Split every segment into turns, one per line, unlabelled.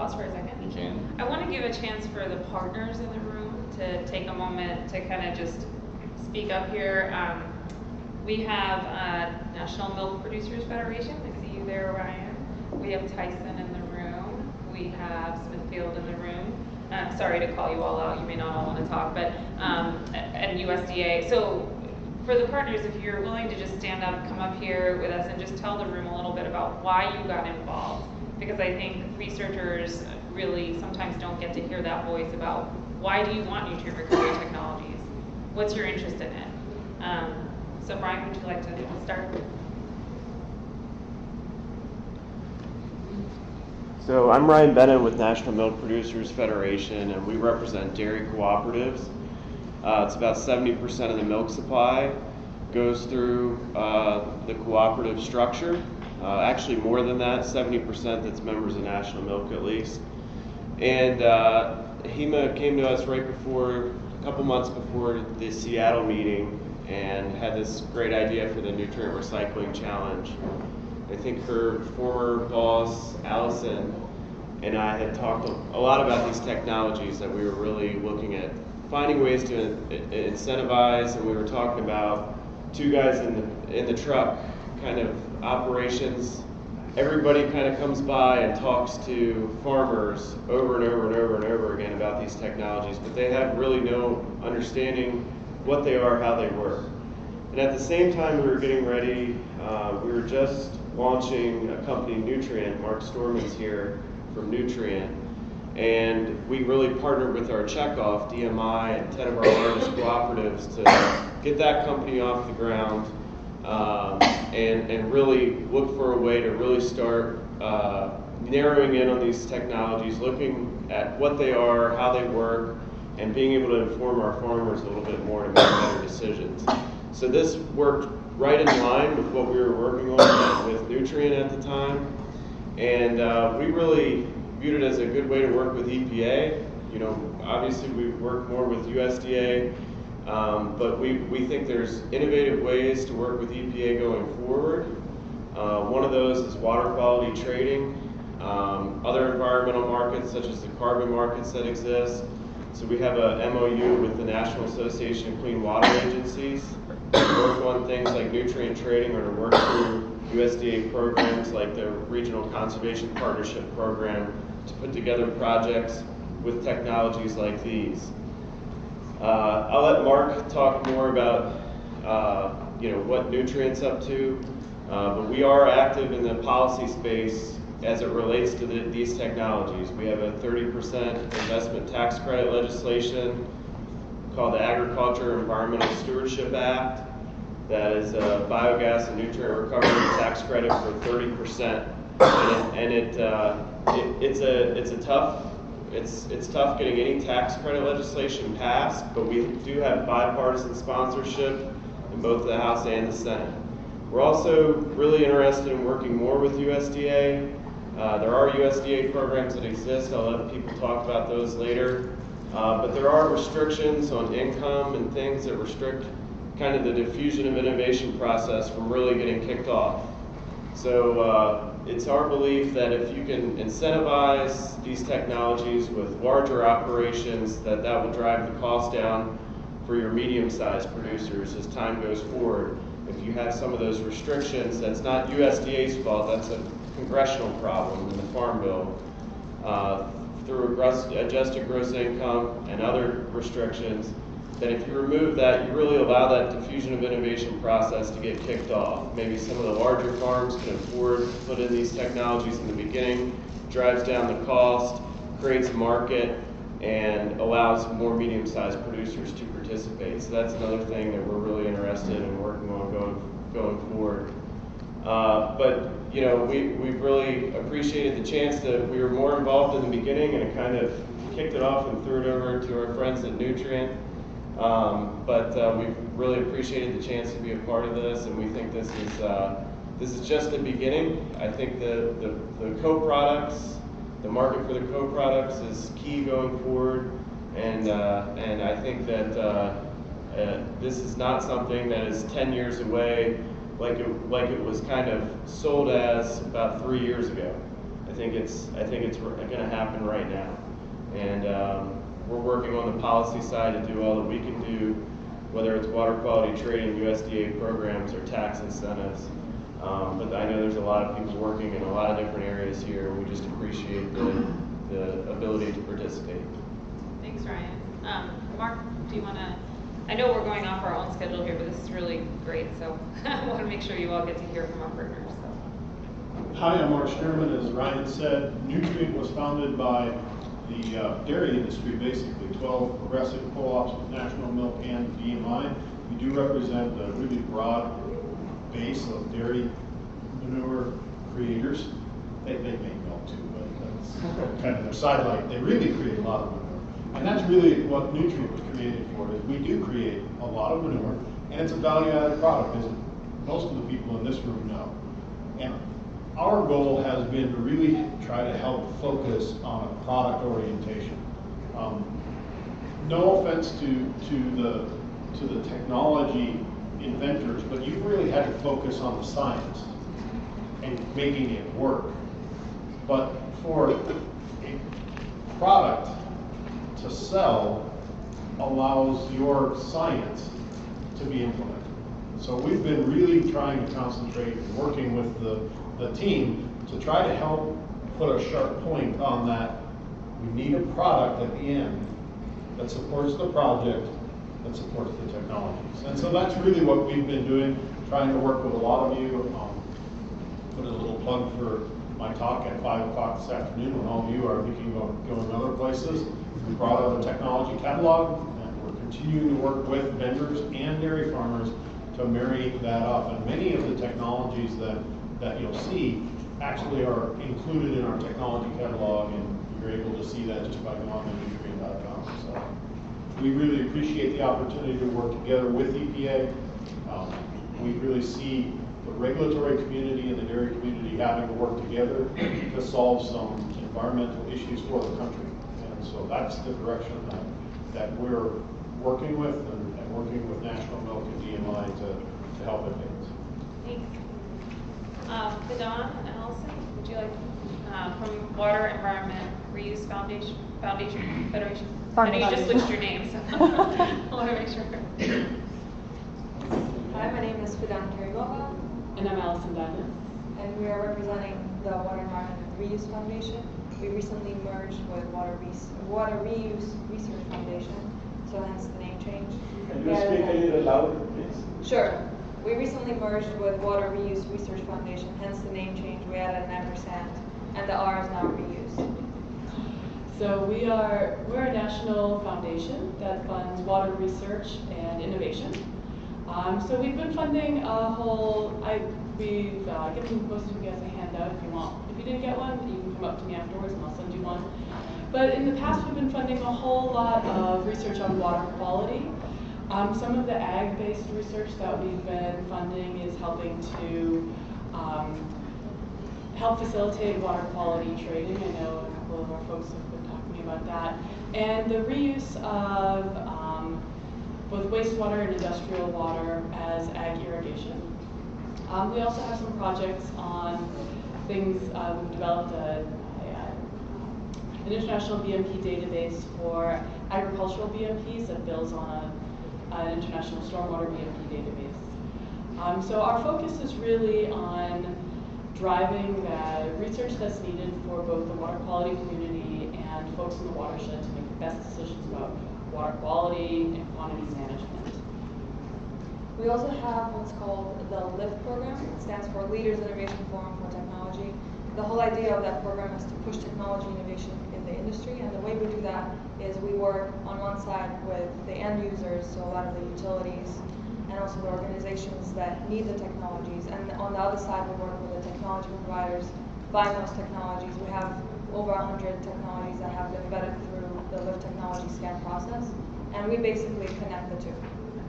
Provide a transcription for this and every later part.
pause for a second?
You can.
I want to give a chance for the partners in the room to take a moment to kind of just speak up here. Um, we have uh, National Milk Producers Federation. I see you there, Ryan. We have Tyson in the room. We have Smithfield in the room. Uh, sorry to call you all out. You may not all want to talk, but um, and USDA. So for the partners, if you're willing to just stand up, come up here with us, and just tell the room a little bit about why you got involved, because I think researchers really sometimes don't get to hear that voice about why do you want nutrient recovery technologies? What's your interest in it? Um, so Brian, would you like to start?
So I'm Ryan Bennett with National Milk Producers Federation, and we represent dairy cooperatives. Uh, it's about 70% of the milk supply goes through uh, the cooperative structure. Uh, actually, more than that, 70% that's members of National Milk at least. And uh, HEMA came to us right before, a couple months before the Seattle meeting, and had this great idea for the nutrient recycling challenge. I think her former boss, Allison, and I had talked a lot about these technologies that we were really looking at finding ways to incentivize, and we were talking about two guys in the, in the truck kind of operations. Everybody kind of comes by and talks to farmers over and over and over and over again about these technologies, but they have really no understanding what they are, how they work. And at the same time, we were getting ready. Uh, we were just launching a company, Newtrient. Mark Stoermann's here from Newtrient. And we really partnered with our checkoff, DMI, and 10 of our largest cooperatives to get that company off the ground um, and, and really look for a way to really start uh, narrowing in on these technologies, looking at what they are, how they work, and being able to inform our farmers a little bit more to make better decisions. So this worked right in line with what we were working on with Newtrient at the time. And uh, we really viewed it as a good way to work with EPA. You know, obviously we work more with USDA, um, but we, we think there's innovative ways to work with EPA going forward. Uh, one of those is water quality trading, um, other environmental markets such as the carbon markets that exist. So we have a MOU with the National Association of Clean Water Agencies to work on things like nutrient trading or to work through USDA programs like the Regional Conservation Partnership Program to put together projects with technologies like these. Uh, I'll let Mark talk more about uh, you know what Newtrient's up to, uh, but we are active in the policy space as it relates to the, these technologies. We have a 30% investment tax credit legislation called the Agriculture Environmental Stewardship Act that is a biogas and nutrient recovery tax credit for 30%. And it, and it, uh, it, it's a it's a tough it's it's tough getting any tax credit legislation passed, but we do have bipartisan sponsorship in both the House and the Senate. We're also really interested in working more with USDA. Uh, there are USDA programs that exist. I'll let people talk about those later. Uh, but there are restrictions on income and things that restrict kind of the diffusion of innovation process from really getting kicked off. So uh, it's our belief that if you can incentivize these technologies with larger operations, that that will drive the cost down for your medium-sized producers as time goes forward. If you have some of those restrictions, that's not USDA's fault, that's a congressional problem in the Farm Bill. Uh, through adjusted gross income and other restrictions, that if you remove that, you really allow that diffusion of innovation process to get kicked off. Maybe some of the larger farms can afford to put in these technologies in the beginning, drives down the cost, creates a market, and allows more medium-sized producers to participate. So that's another thing that we're really interested in working on going, going forward. Uh, but you know, we, we've really appreciated the chance that we were more involved in the beginning and it kind of kicked it off and threw it over to our friends at Newtrient. Um, but uh, we've really appreciated the chance to be a part of this, and we think this is uh, this is just the beginning. I think the, the, the co-products, the market for the co-products is key going forward, and uh, and I think that uh, uh, this is not something that is 10 years away, like it like it was kind of sold as about three years ago. I think it's, I think it's gonna happen right now. And, um, we're working on the policy side to do all that we can do, whether it's water quality trading, USDA programs, or tax incentives. Um, but I know there's a lot of people working in a lot of different areas here, we just appreciate the, the ability to participate.
Thanks, Ryan. Um, Mark, do you wanna, I know we're going off our own schedule here, but this is really great, so I wanna make sure you all get to hear from our partners, so.
Hi, I'm Mark Stoermann. As Ryan said, Newtrient was founded by the uh, dairy industry, basically 12 progressive co-ops with National Milk and DMI. We do represent a really broad base of dairy manure creators. They, they make milk too, but that's kind of their sidelight. They really create a lot of manure. And that's really what Newtrient was created for, is we do create a lot of manure, and it's a value-added product, as most of the people in this room know. And our goal has been to really try to help focus on a product orientation. Um, No offense to, to the, to the technology inventors, but you've really had to focus on the science and making it work. But for a product to sell allows your science to be implemented. So we've been really trying to concentrate working with the, the team to try to help put a sharp point on that. We need a product at the end that supports the project, that supports the technologies. And so that's really what we've been doing, trying to work with a lot of you. Um, Put a little plug for my talk at five o'clock this afternoon when all of you are thinking about going to other places. We brought out a technology catalog and we're continuing to work with vendors and dairy farmers to marry that up. And many of the technologies that, that you'll see actually are included in our technology catalog and you're able to see that just by going on newtrient.com. So we really appreciate the opportunity to work together with EPA. Um, We really see the regulatory community and the dairy community having to work together to solve some environmental issues for the country. And so that's the direction that, that we're working with and, and working with National Milk and DMI to, to help advance.
Thanks. Um, Fidan and Allison, would you like, uh, from Water Environment Reuse Foundation, Foundation Federation? I know you just switched your name, so I wanna make sure.
Hi, my name is Fidan Karimova,
And I'm Allison Diamond.
and we are representing the Water Environment Reuse Foundation. We recently merged with Water Res- Water Reuse Research Foundation, so hence the name change.
Can you speak a little louder, please?
Sure. We recently merged with Water Reuse Research Foundation, hence the name change. We added an ampersand, and the R is now reused.
So we are, we're a national foundation that funds water research and innovation. Um, so we've been funding a whole, I, we've uh, given most of you guys a handout if you want. If you didn't get one, you can come up to me afterwards and I'll send you one. But in the past, we've been funding a whole lot of research on water quality. Um, some of the ag-based research that we've been funding is helping to um, help facilitate water quality trading. I know a couple of our folks have been talking about that. And the reuse of um, both wastewater and industrial water as ag irrigation. Um, we also have some projects on things, uh, we've developed a, a, an international BMP database for agricultural BMPs that builds on a, an international stormwater BMP database. Um, so our focus is really on driving the research that's needed for both the water quality community and folks in the watershed to make the best decisions about water quality and quantity management.
We also have what's called the LIFT program. It stands for Leaders Innovation Forum for Technology. The whole idea of that program is to push technology innovation in the industry, and the way we do that is we work on one side with the end users, so a lot of the utilities, and also the organizations that need the technologies. And on the other side, we work with the technology providers buying those technologies. We have over 100 technologies that have been vetted through the LIFT technology scan process, and we basically connect the two.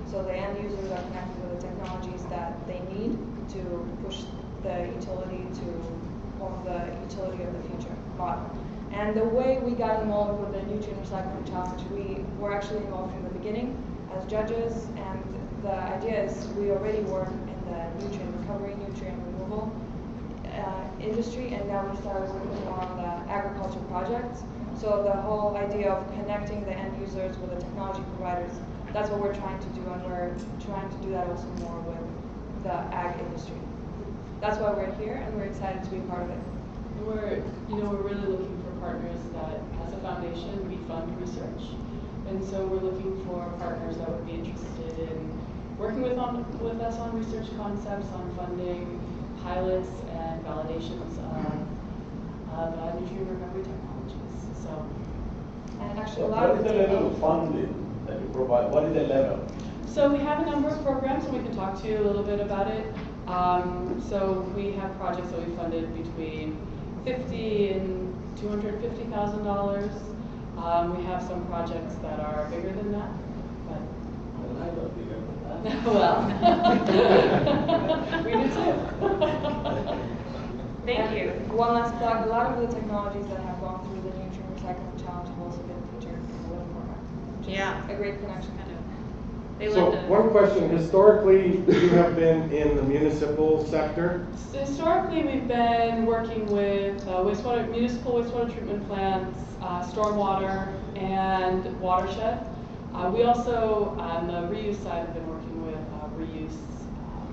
So the end users are connected with the technologies that they need to push the utility to of the utility of the future model. And the way we got involved with the nutrient recycling challenge, we were actually involved from the beginning as judges, and the idea is we already work in the nutrient recovery, nutrient removal uh, industry, and now we started working on the agriculture projects. So the whole idea of connecting the end users with the technology providers, that's what we're trying to do, and we're trying to do that also more with the ag industry. That's why we're here, and we're excited to be part of it.
We're, you know, we're really looking for partners that, as a foundation, we fund research. And so we're looking for partners that would be interested in working with on, with us on research concepts, on funding pilots and validations of, of uh, nutrient recovery technologies, so.
And actually,
So
a lot
what
of
is
the
the level of funding that you provide? What is the level?
So we have a number of programs, and we can talk to you a little bit about it. Um, so we have projects that we funded between fifty and two hundred fifty thousand dollars. Um, we have some projects that are bigger than that, but,
Well, I don't think that.
well, we do too.
Thank you.
One last plug, a lot of the technologies that have gone through the nutrient recycling challenge have also been featured in the WIM program. which is
Yeah.
A great connection.
Kind of. They
So,
lived in-
one question, historically, you have been in the municipal sector.
Historically, we've been working with uh, wastewater, municipal wastewater treatment plants, uh, stormwater, and watershed. Uh, We also, on the reuse side, have been working with uh, reuse, um,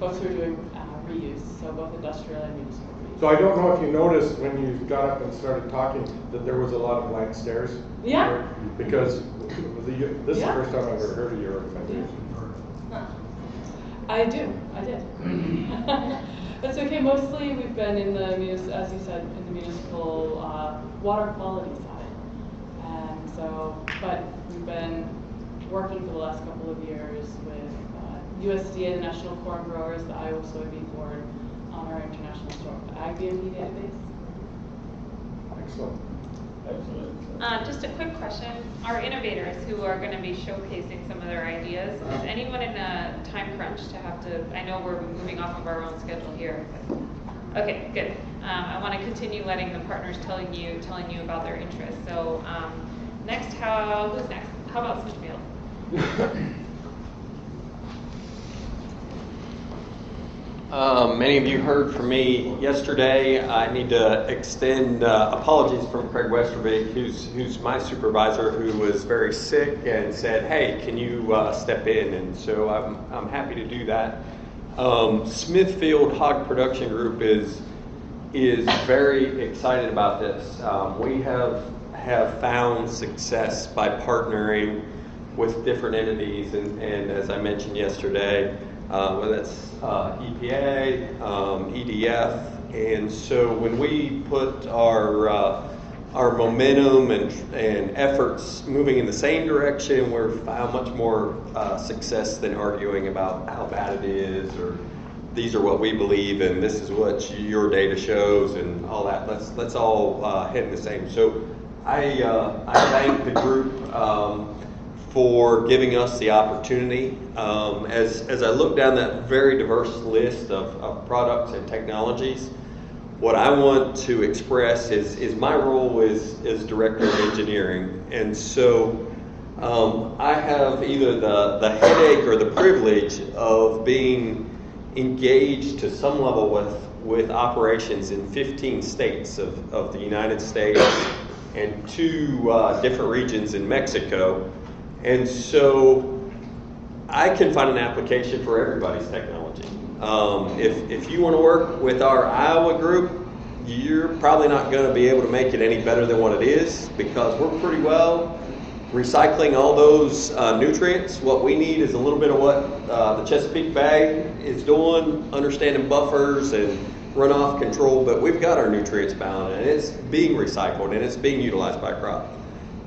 folks who are doing uh, reuse, so both industrial and municipal.
So I don't know if you noticed when you got up and started talking that there was a lot of blank stares.
Yeah.
Because the- this is the first time I've ever heard of your organization.
I do, I did. That's okay, mostly we've been in the, as you said, in the municipal uh, water quality side. And so, but we've been working for the last couple of years with uh, USDA, the National Corn Growers, the Iowa Soybean Board, on our international store, Ag BMP database.
Excellent.
Excellent.
Uh, just a quick question. Our innovators who are going to be showcasing some of their ideas, is anyone in a time crunch to have to, I know we're moving off of our own schedule here. but- Okay, good. Um, I want to continue letting the partners telling you, telling you about their interests. So, um, next, how, who's next? How about Smithfield?
Um, Many of you heard from me yesterday. I need to extend uh, apologies from Kraig Westerbeek, who's, who's my supervisor, who was very sick and said, hey, can you uh, step in? And so I'm, I'm happy to do that. Um, Smithfield Hog Production Group is, is very excited about this. Um, We have, have found success by partnering with different entities, and, and as I mentioned yesterday, uh, whether that's uh, EPA, um, EDF, and so when we put our uh, our momentum and and efforts moving in the same direction, we're found much more uh, success than arguing about how bad it is or these are what we believe and this is what your data shows and all that. Let's let's all uh, head in the same. So I uh, I thank the group. Um, for giving us the opportunity. Um, as, as I look down that very diverse list of, of products and technologies, what I want to express is, is my role is, is director of engineering. And so um, I have either the, the headache or the privilege of being engaged to some level with, with operations in 15 states of, of the United States and two uh, different regions in Mexico. And so I can find an application for everybody's technology. Um, if, if you want to work with our Iowa group, you're probably not going to be able to make it any better than what it is because we're pretty well recycling all those uh, nutrients. What we need is a little bit of what uh, the Chesapeake Bay is doing, understanding buffers and runoff control, but we've got our nutrients bound and it's being recycled and it's being utilized by crop.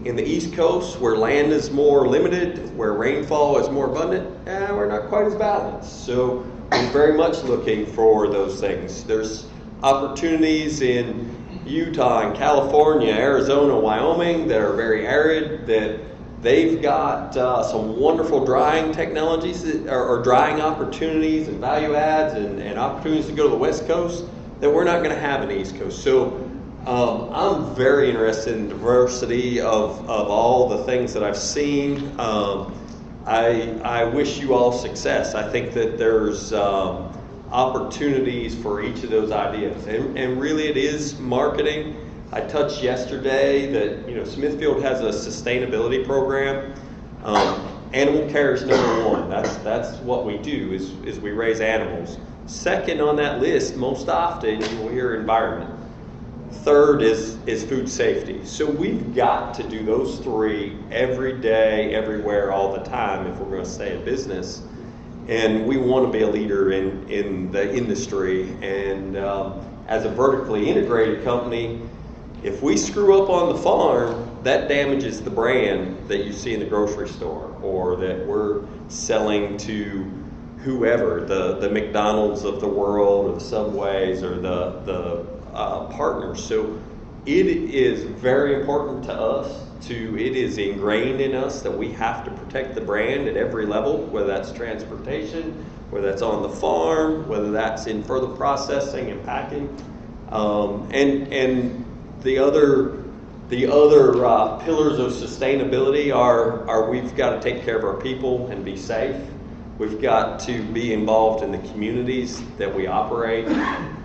In the East Coast, where land is more limited, where rainfall is more abundant, eh, we're not quite as balanced. So we're very much looking for those things. There's opportunities in Utah and California, Arizona, Wyoming that are very arid that they've got uh, some wonderful drying technologies that, or, or drying opportunities and value adds and, and opportunities to go to the West Coast that we're not going to have in the East Coast. So um, I'm very interested in diversity of, of all the things that I've seen. Um, I, I wish you all success. I think that there's um, opportunities for each of those ideas. And, and really, it is marketing. I touched yesterday that you know Smithfield has a sustainability program. Um, animal care is number one. That's that's what we do is is we raise animals. Second on that list, most often you will hear environment. Third is is food safety. So we've got to do those three every day, everywhere, all the time if we're going to stay in business. And we want to be a leader in in the industry. And um, as a vertically integrated company, if we screw up on the farm, that damages the brand that you see in the grocery store or that we're selling to whoever, the, the McDonald's of the world or the Subways or the, the uh, partners. So it is very important to us to, it is ingrained in us that we have to protect the brand at every level, whether that's transportation, whether that's on the farm, whether that's in further processing and packing. Um, and, and the other the other uh, pillars of sustainability are, are we've got to take care of our people and be safe. We've got to be involved in the communities that we operate.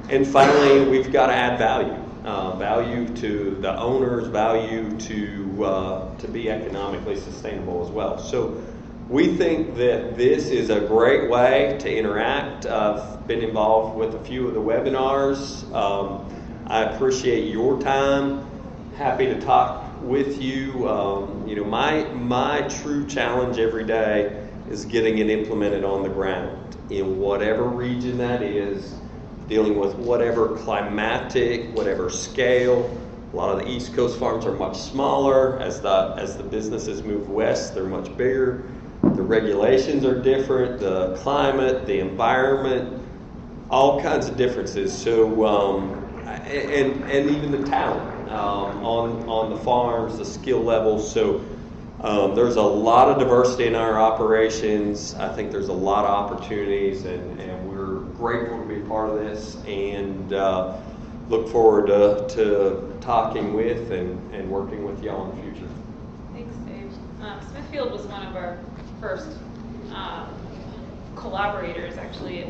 And finally, we've got to add value. Uh, value to the owners, value to, uh, to be economically sustainable as well. So we think that this is a great way to interact. I've been involved with a few of the webinars. Um, I appreciate your time. Happy to talk with you. Um, you know, my my true challenge every day is getting it implemented on the ground in whatever region that is, dealing with whatever climatic, whatever scale. A lot of the East Coast farms are much smaller. As the as the businesses move west, they're much bigger. The regulations are different. The climate, the environment, all kinds of differences. So. Um, and, and even the talent um, on, on the farms, the skill levels. So um, there's a lot of diversity in our operations. I think there's a lot of opportunities, and, and we're grateful to be part of this and uh, look forward to, to talking with and, and working with y'all in the future.
Thanks, Dave. Um, Smithfield was one of our first um, collaborators, actually,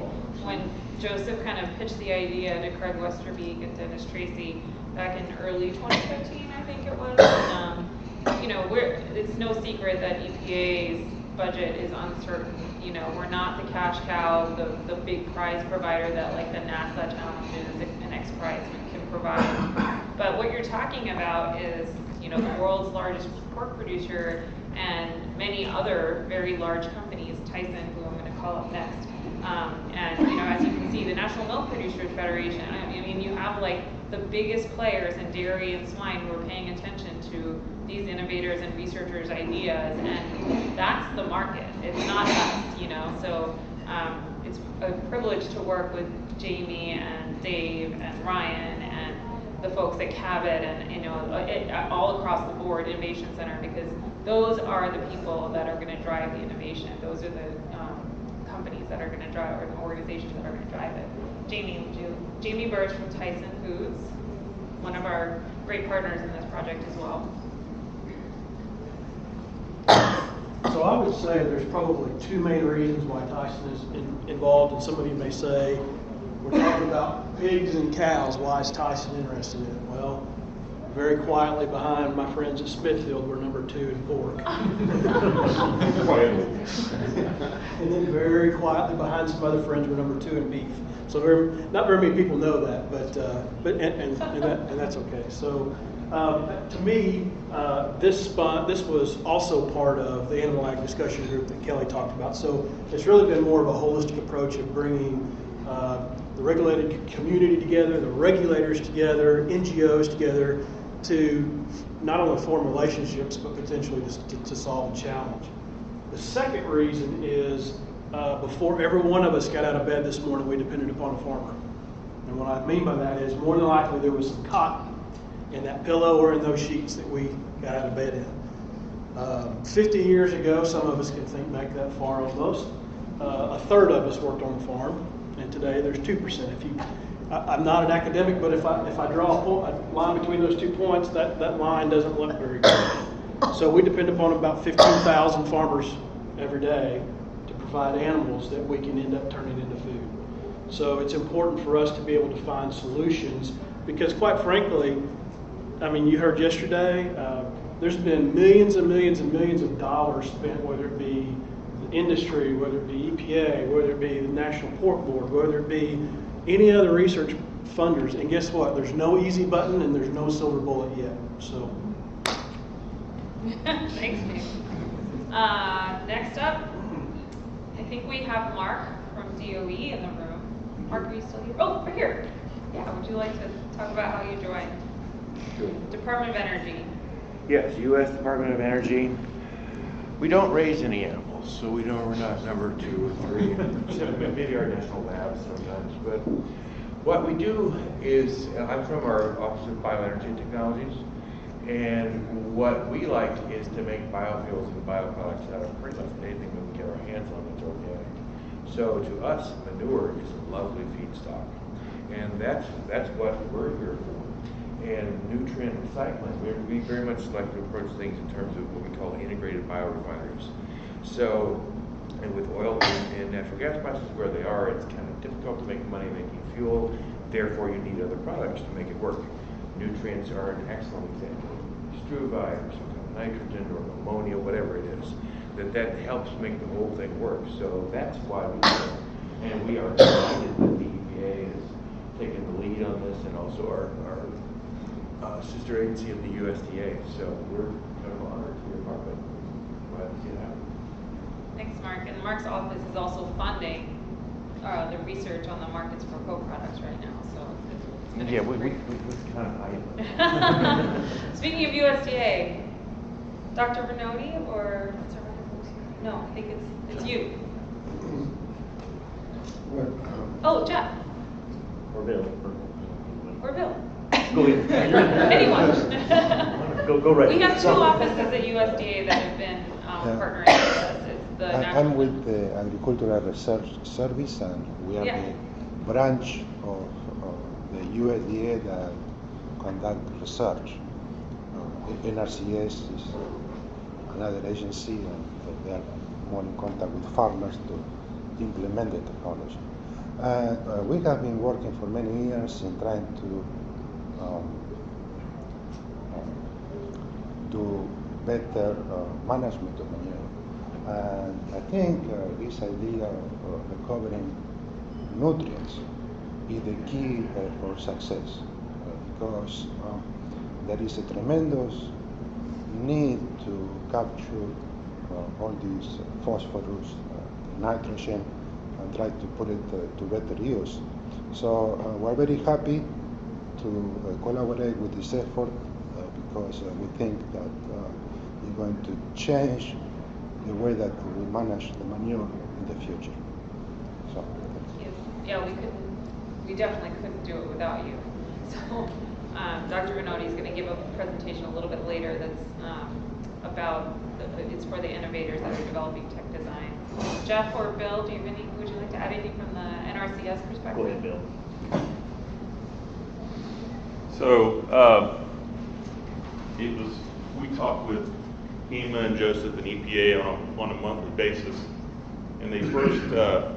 when Joseph kind of pitched the idea to Kraig Westerbeek and Dennis Treacy back in early 2015, I think it was. Um, you know, it's no secret that EPA's budget is uncertain. You know, we're not the cash cow, the, the big prize provider that like the NASA challenges and X Prize can provide. But what you're talking about is, you know, the world's largest pork producer and many other very large companies, Tyson, who I'm going to call up next. Um, and you know, as you can see, the National Milk Producers Federation. I mean, you have like the biggest players in dairy and swine who are paying attention to these innovators and researchers' ideas, and that's the market. It's not us, you know. So um, it's a privilege to work with Jamie and Dave and Ryan and the folks at Cabot and you know it, all across the board Innovation Center because those are the people that are going to drive the innovation. Those are the um, companies that are going to drive, or the organizations that are going to drive it. Jamie? Jamie Birch from Tyson Foods, one of our great partners in this project as well.
So I would say there's probably two main reasons why Tyson is in, involved, and some of you may say, we're talking about pigs and cows, why is Tyson interested in it? Well, very quietly behind my friends at Smithfield, we're number two in pork.
Quietly.
and then very quietly behind some other friends, we're number two in beef. So very, not very many people know that, but uh, but and, and, and, that, and that's okay. So um, to me, uh, this spot this was also part of the animal ag discussion group that Kelly talked about. So it's really been more of a holistic approach of bringing. Uh, the regulated community together, the regulators together, NGOs together to not only form relationships but potentially to, to, solve a challenge. The second reason is uh, before every one of us got out of bed this morning, we depended upon a farmer. And what I mean by that is more than likely there was some cotton in that pillow or in those sheets that we got out of bed in. Uh, 50 years ago, some of us can think back that far almost. Uh, a third of us worked on the farm, and today there's 2%. If you I, am not an academic, but if I if I draw a, point, a, line between those two points, that, that line doesn't look very good. So we depend upon about 15,000 farmers every day to provide animals that we can end up turning into food. So it's important for us to be able to find solutions because, quite frankly, I mean, you heard yesterday, uh, there's been millions and millions and millions of dollars spent, whether it be industry, whether it be EPA, whether it be the National Pork Board, whether it be any other research funders. And guess what? There's no easy button and there's no silver bullet yet. So.
Thanks, Nick. Uh, next up, I think we have Mark from DOE in the room. Mark, are you still here? Oh, right here. Yeah, would you like to talk about how you joined? Department of Energy.
Yes, U.S. Department of Energy. We don't raise any so we don't, we're not number two or three. Maybe our national labs sometimes, but what we do is, I'm from our Office of Bioenergy Technologies, and what we like is to make biofuels and bioproducts out of pretty much anything we can get our hands on that's organic. So to us, manure is a lovely feedstock, and that's, that's what we're here for and nutrient recycling. We, we very much like to approach things in terms of what we call integrated biorefineries. So, and with oil and, natural gas prices where they are, it's kind of difficult to make money making fuel. Therefore, you need other products to make it work. Nutrients are an excellent example. Struvite or some kind of nitrogen or ammonia, whatever it is, that that helps make the whole thing work. So that's why we it. And we are delighted that the EPA has taken the lead on this and also our, our uh, sister agency of the USDA. So we're kind of honored to be a part of it. Glad to see it happen.
Thanks, Mark. And Mark's office is also funding uh, the research on the markets for co-products right now, so. it's- it's gonna
Yeah,
be
we, we, we we kind of hide it.
Speaking of USDA, Dr. Vanotti or, no, I think it's, it's you. Oh, Jeff
Or Bill.
or Bill.
Go ahead.
Anyone.
Go, go right.
We have two offices at USDA that have been um,
Yeah.
partnering with us. It's the
I, I'm with the Agricultural Research Service, and we are
Yeah.
the branch of, of the USDA that conduct research. Uh, NRCS is another agency, and they are more in contact with farmers to implement the technology. Uh, uh, we have been working for many years in trying to um, do better uh, management of manure. And I think uh, this idea of uh, recovering nutrients is the key uh, for success uh, because um, there is a tremendous need to capture uh, all these uh, phosphorus, uh, nitrogen, and try to put it uh, to better use. So uh, we're very happy to uh, collaborate with this effort uh, because uh, we think that uh, it's going to change the way that we manage the manure in the future. So,
Yes. Yeah, we couldn't, we definitely couldn't do it without you. So, um, Dr. Vanotti is going to give a presentation a little bit later that's um, about, the- it's for the innovators that are developing tech design. Jeff or Bill, do you have any, would you like to add anything from the NRCS perspective?
Go ahead, Bill.
So, um, it was, we talked with HEMA and Joseph and EPA on, a- on a monthly basis. And they first, uh,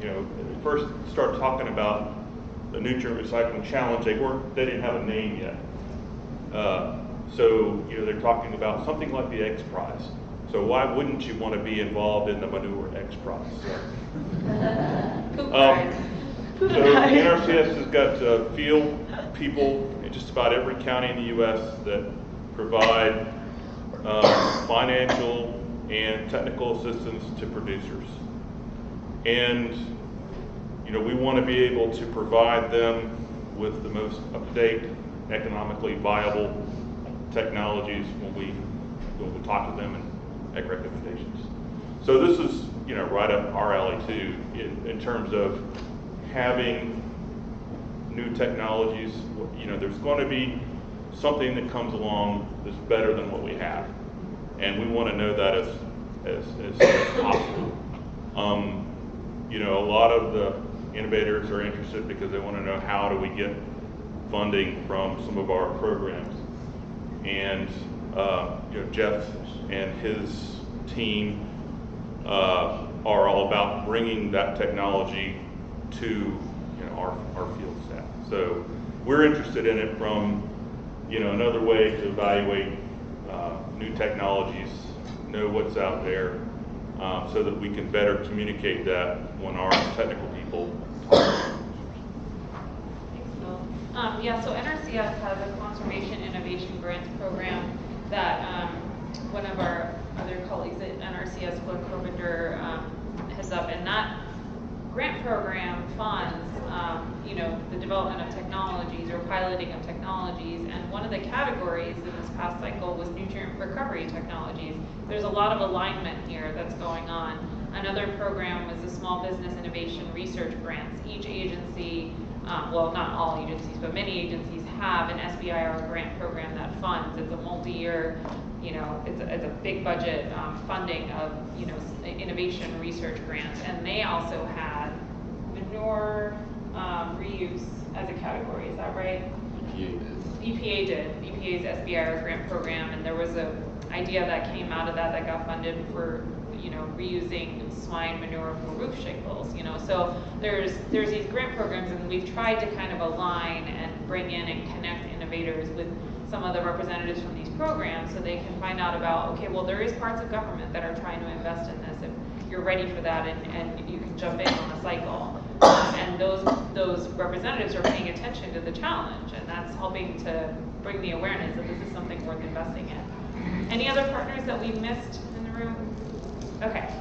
you know, they first started talking about the nutrient recycling challenge. They weren't, they didn't have a name yet. Uh, So, you know, they're talking about something like the X Prize. So why wouldn't you want to be involved in the manure X Prize? Um. So NRCS has got uh, field people in just about every county in the U.S. that provide um, financial and technical assistance to producers. And, you know, we want to be able to provide them with the most up-to-date, economically viable technologies when we, when we talk to them and make recommendations. So this is, you know, right up our alley too, in, in terms of having new technologies. You know, there's going to be something that comes along that's better than what we have. And we want to know that as, as, as as possible. Um, you know, a lot of the innovators are interested because they want to know how do we get funding from some of our programs. And, uh, you know, Jeff and his team uh, are all about bringing that technology to, you know, our, our field staff. So we're interested in it from, you know, another way to evaluate, uh, new technologies, know what's out there, um, so that we can better communicate that when our technical people talk.
Um, yeah, so NRCS has a conservation innovation grants program that, um, one of our other colleagues at NRCS, Glenn Carpenter, um, heads up, and that grant program funds, um, you know, the development of technologies or piloting of technologies, and one of the categories in this past cycle was nutrient recovery technologies. There's a lot of alignment here that's going on. Another program was the Small Business Innovation Research Grants. Each agency, um, well, not all agencies, but many agencies have an SBIR grant program that funds. It's a multi-year, you know, it's a, it's a big budget, um, funding of, you know, innovation research grants. And they also had manure, um, reuse as a category, is that right? EPA did, EPA's SBIR grant program, and there was a idea that came out of that that got funded for, you know, reusing swine manure for roof shingles, you know, so there's, there's these grant programs, and we've tried to kind of align and bring in and connect innovators with some of the representatives from these programs, so they can find out about, okay, well, there is parts of government that are trying to invest in this, if you're ready for that, and, and you can jump in on the cycle. Um, And those, those representatives are paying attention to the challenge, and that's helping to bring the awareness that this is something worth investing in. Any other partners that we missed in the room? Okay.